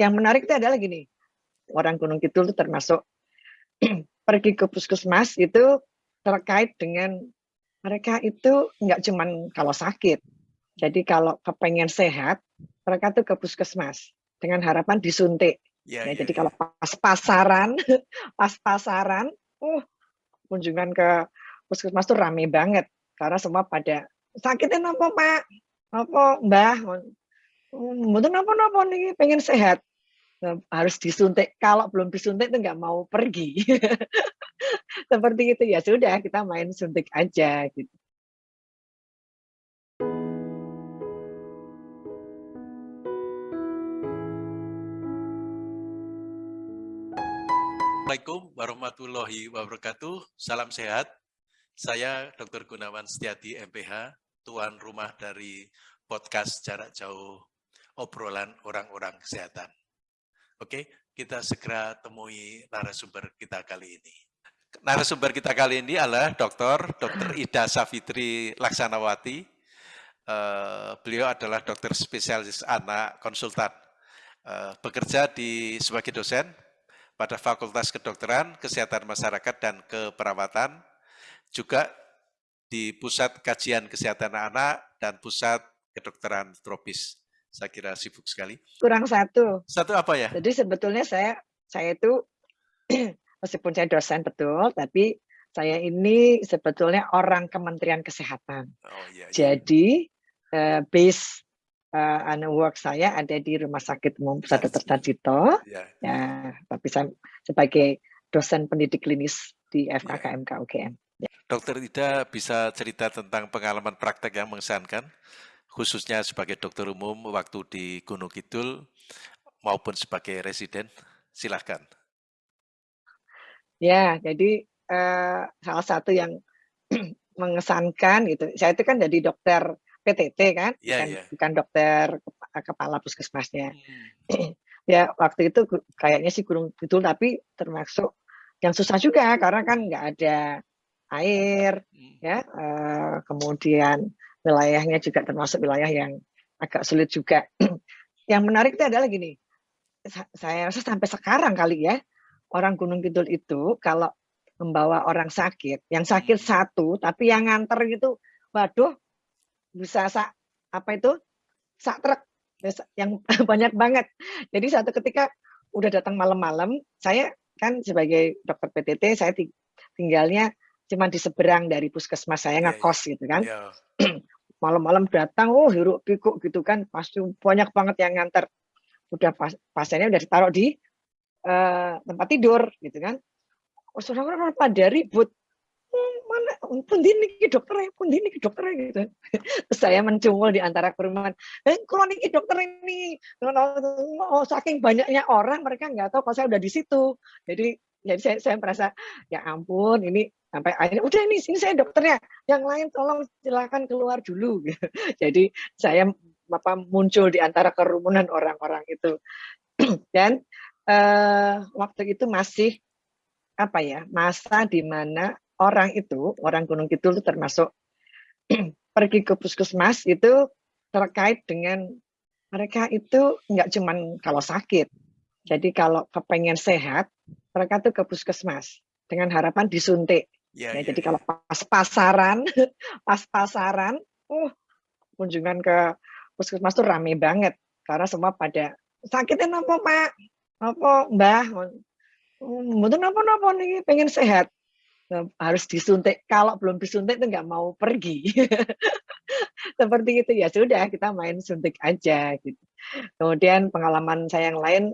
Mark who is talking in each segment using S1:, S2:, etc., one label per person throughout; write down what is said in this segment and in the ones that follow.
S1: yang menarik itu adalah gini, orang Gunung Kidul itu termasuk pergi ke puskesmas itu terkait dengan mereka itu nggak cuman kalau sakit. Jadi kalau kepengen sehat, mereka tuh ke puskesmas dengan harapan disuntik. Ya, ya, jadi ya. kalau pas pasaran, pas pasaran, uh, kunjungan ke puskesmas tuh rame banget karena semua pada sakitnya apa pak, apa mbah, mungkin apa apa nih pengen sehat harus disuntik. Kalau belum disuntik itu nggak mau pergi. Seperti itu ya sudah kita main suntik aja gitu.
S2: Assalamualaikum warahmatullahi wabarakatuh. Salam sehat. Saya Dr. Gunawan Setiadi MPH, tuan rumah dari podcast jarak jauh obrolan orang-orang kesehatan. Oke, kita segera temui narasumber kita kali ini. Narasumber kita kali ini adalah Dr. Dr. Ida Safitri Laksanawati. Uh, beliau adalah dokter spesialis anak konsultan. Uh, bekerja di sebagai dosen pada Fakultas Kedokteran, Kesehatan Masyarakat, dan Keperawatan. Juga di Pusat Kajian Kesehatan Anak dan Pusat Kedokteran Tropis saya kira sibuk sekali.
S1: Kurang satu.
S2: Satu apa ya?
S1: Jadi sebetulnya saya saya itu meskipun saya dosen betul, tapi saya ini sebetulnya orang Kementerian Kesehatan. Oh, iya, iya. Jadi uh, base uh, anu work saya ada di Rumah Sakit Umum Pusat Dr. Sarjito. Ya. ya, tapi saya sebagai dosen pendidik klinis di FKKMK ya. UGM.
S2: Ya. Dokter Ida bisa cerita tentang pengalaman praktek yang mengesankan? Khususnya sebagai dokter umum waktu di Gunung Kidul maupun sebagai residen? Silahkan.
S1: Ya, jadi uh, salah satu yang mengesankan gitu. Saya itu kan jadi dokter PTT kan, ya, bukan, ya. bukan dokter kepala puskesmasnya. Hmm. ya waktu itu kayaknya sih Gunung Kidul tapi termasuk yang susah juga karena kan nggak ada air, hmm. ya. Uh, kemudian wilayahnya juga termasuk wilayah yang agak sulit juga. yang menarik itu adalah gini, saya rasa sampai sekarang kali ya, orang Gunung Kidul itu kalau membawa orang sakit, yang sakit hmm. satu, tapi yang nganter gitu, waduh, bisa sak, apa itu, sak truk, yang banyak banget. Jadi satu ketika udah datang malam-malam, saya kan sebagai dokter PTT, saya tinggalnya cuma di seberang dari puskesmas saya iya, ngekos yeah, gitu kan. Yeah. Malam-malam datang, oh hiruk pikuk gitu kan, pasti banyak banget yang nganter. Udah pas, pasiennya udah ditaruh di uh, tempat tidur gitu kan. Oh, saudara pada ribut. Hmm, mana pun ini dokter pun ini dokter gitu. Terus saya mencungul di antara kerumunan. Eh, ini dokter ini, oh, saking banyaknya orang mereka nggak tahu kalau saya udah di situ. Jadi jadi saya, saya merasa ya ampun ini sampai akhirnya udah ini sini saya dokternya yang lain tolong silakan keluar dulu. Jadi saya apa muncul di antara kerumunan orang-orang itu. Dan uh, waktu itu masih apa ya masa di mana orang itu orang Gunung itu termasuk pergi ke puskesmas itu terkait dengan mereka itu nggak cuman kalau sakit. Jadi kalau kepengen sehat mereka tuh ke puskesmas dengan harapan disuntik Ya, ya, ya, jadi kalau pas pasaran, pas pasaran, uh, kunjungan ke puskesmas tuh rame banget karena semua pada sakitnya apa pak, apa mbah, mungkin apa apa nih pengen sehat nah, harus disuntik. Kalau belum disuntik itu nggak mau pergi. Seperti itu ya sudah kita main suntik aja gitu. Kemudian pengalaman saya yang lain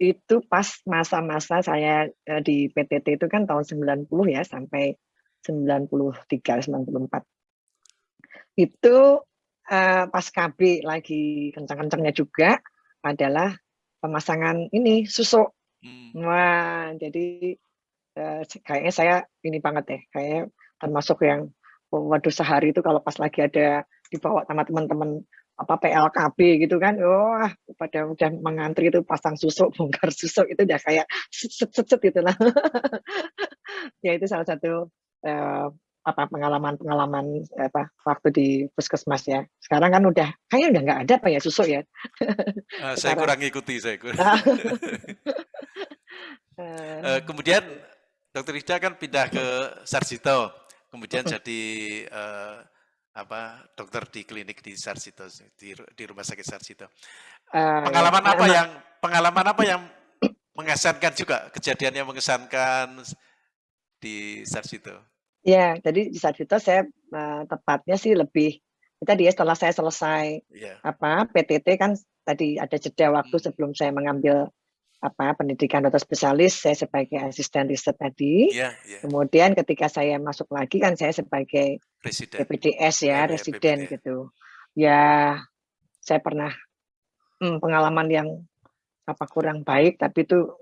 S1: itu pas masa-masa saya eh, di PTT itu kan tahun 90 ya sampai 93 94 itu uh, pas KB lagi kencang-kencangnya juga adalah pemasangan ini susuk hmm. wah jadi uh, kayaknya saya ini banget ya kayak termasuk yang waduh sehari itu kalau pas lagi ada dibawa sama teman-teman apa PLKB gitu kan, wah oh, pada udah mengantri itu pasang susuk, bongkar susuk itu udah kayak set set set gitu lah. ya itu salah satu uh, apa pengalaman-pengalaman apa waktu di puskesmas ya. Sekarang kan udah kayaknya udah nggak ada apa ya susu ya.
S2: Uh, saya kurang ikuti saya kurang. uh, kemudian Dokter Ida kan pindah ke Sarjito, kemudian jadi uh, apa dokter di klinik di Sarjito di, di rumah sakit Sarjito. Uh, pengalaman ya, apa yang pengalaman apa yang mengesankan juga kejadian yang mengesankan di Sarjito?
S1: Ya, jadi di Sarjito saya uh, tepatnya sih lebih tadi ya setelah saya selesai yeah. apa PTT kan tadi ada jeda waktu hmm. sebelum saya mengambil apa pendidikan dokter spesialis saya sebagai asisten riset tadi. Yeah, yeah. Kemudian ketika saya masuk lagi kan saya sebagai residen. PPDS ya, yeah, iya, residen yeah, gitu. Ya, saya pernah hmm, pengalaman yang apa kurang baik tapi itu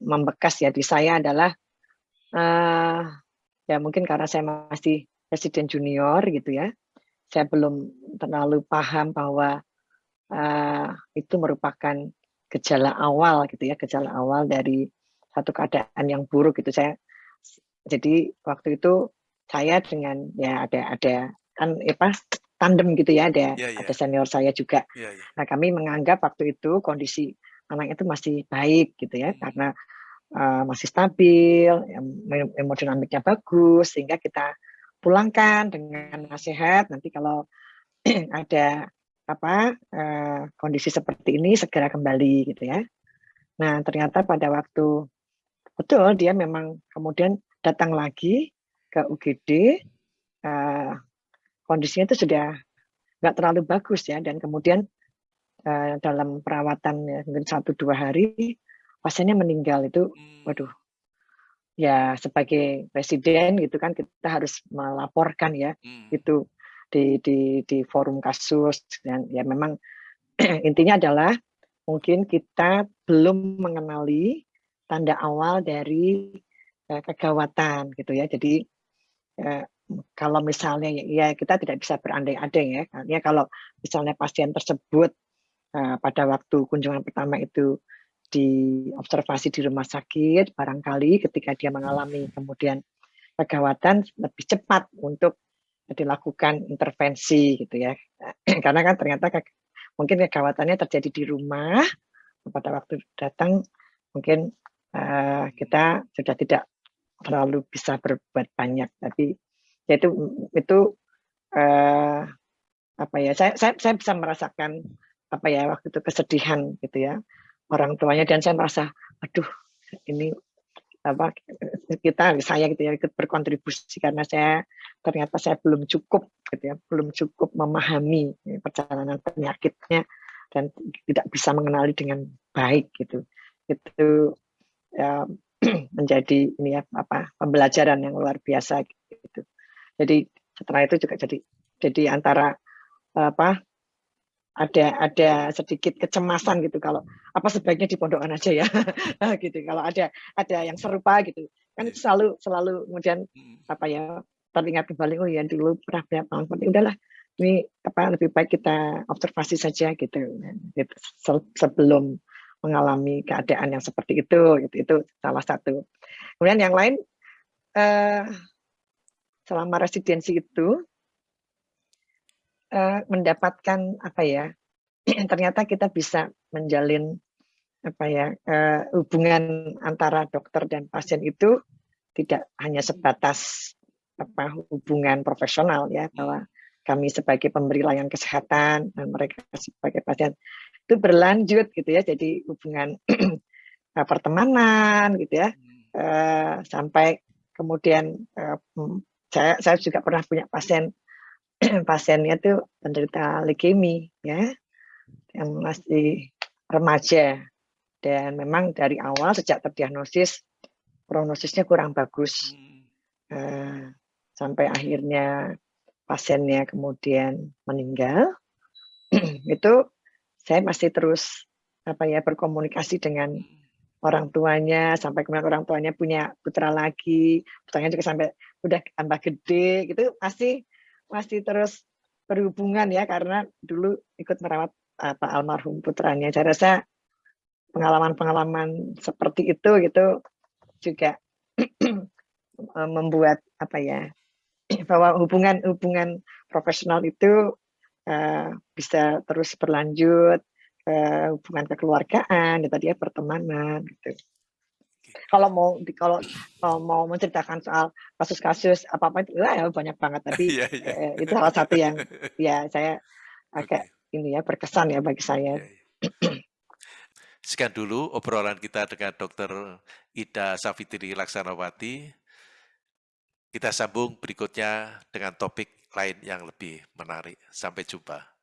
S1: membekas ya di saya adalah uh, ya mungkin karena saya masih presiden junior gitu ya saya belum terlalu paham bahwa uh, itu merupakan gejala awal gitu ya gejala awal dari satu keadaan yang buruk gitu saya jadi waktu itu saya dengan ya ada ada kan apa tandem gitu ya ada yeah, yeah. ada senior saya juga yeah, yeah. nah kami menganggap waktu itu kondisi anak itu masih baik gitu ya hmm. karena uh, masih stabil, hemodinamiknya bagus, sehingga kita pulangkan dengan nasihat. Nanti kalau ada apa uh, kondisi seperti ini segera kembali gitu ya. Nah ternyata pada waktu betul dia memang kemudian datang lagi ke UGD, uh, kondisinya itu sudah nggak terlalu bagus ya dan kemudian uh, dalam perawatan ya, mungkin satu dua hari pasiennya meninggal itu hmm. waduh ya sebagai presiden gitu kan kita harus melaporkan ya hmm. itu di di di forum kasus. Dan ya memang intinya adalah mungkin kita belum mengenali tanda awal dari uh, kegawatan gitu ya. Jadi uh, kalau misalnya ya kita tidak bisa berandai-andai ya. Ya kalau misalnya pasien tersebut uh, pada waktu kunjungan pertama itu diobservasi di rumah sakit, barangkali ketika dia mengalami kemudian kegawatan lebih cepat untuk dilakukan intervensi gitu ya. Karena kan ternyata ke, mungkin kegawatannya terjadi di rumah, pada waktu datang mungkin uh, kita sudah tidak terlalu bisa berbuat banyak, tapi ya itu itu uh, apa ya saya, saya saya bisa merasakan apa ya waktu itu kesedihan gitu ya orang tuanya dan saya merasa aduh ini apa kita saya gitu ya ikut berkontribusi karena saya ternyata saya belum cukup gitu ya belum cukup memahami perjalanan penyakitnya dan tidak bisa mengenali dengan baik gitu. Itu ya, menjadi ini ya apa pembelajaran yang luar biasa gitu. Jadi setelah itu juga jadi jadi antara apa ada ada sedikit kecemasan gitu kalau apa sebaiknya di pondokan aja ya. Gitu. Kalau ada ada yang serupa gitu kan itu selalu selalu kemudian hmm. apa ya teringat kembali oh ya dulu pernah punya pengalaman udahlah ini apa lebih baik kita observasi saja gitu, gitu sebelum mengalami keadaan yang seperti itu gitu. Itu salah satu. Kemudian yang lain eh, selama residensi itu uh, mendapatkan apa ya ternyata kita bisa menjalin apa ya uh, hubungan antara dokter dan pasien itu tidak hanya sebatas apa hubungan profesional ya bahwa kami sebagai pemberi layanan kesehatan dan mereka sebagai pasien itu berlanjut gitu ya jadi hubungan pertemanan gitu ya. Uh, sampai kemudian uh, saya saya juga pernah punya pasien pasiennya tuh penderita leukemia ya yang masih remaja. Dan memang dari awal sejak terdiagnosis prognosisnya kurang bagus. Uh, sampai akhirnya pasiennya kemudian meninggal. Itu saya masih terus apa ya berkomunikasi dengan orang tuanya sampai kemudian orang tuanya punya putra lagi putranya juga sampai udah tambah gede gitu. Masih masih terus berhubungan ya karena dulu ikut merawat apa almarhum putranya. Saya rasa pengalaman-pengalaman seperti itu gitu juga membuat apa ya bahwa hubungan hubungan profesional itu uh, bisa terus berlanjut, uh, hubungan kekeluargaan, ya tadi ya pertemanan gitu. Kalau mau kalau, kalau mau menceritakan soal kasus-kasus apa-apa itu ya banyak banget tapi yeah, yeah. Eh, itu salah satu yang ya saya agak okay. ini ya berkesan ya bagi saya. Yeah, yeah.
S2: Sekian dulu obrolan kita dengan Dr. Ida Safitri Laksanawati. Kita sambung berikutnya dengan topik lain yang lebih menarik. Sampai jumpa.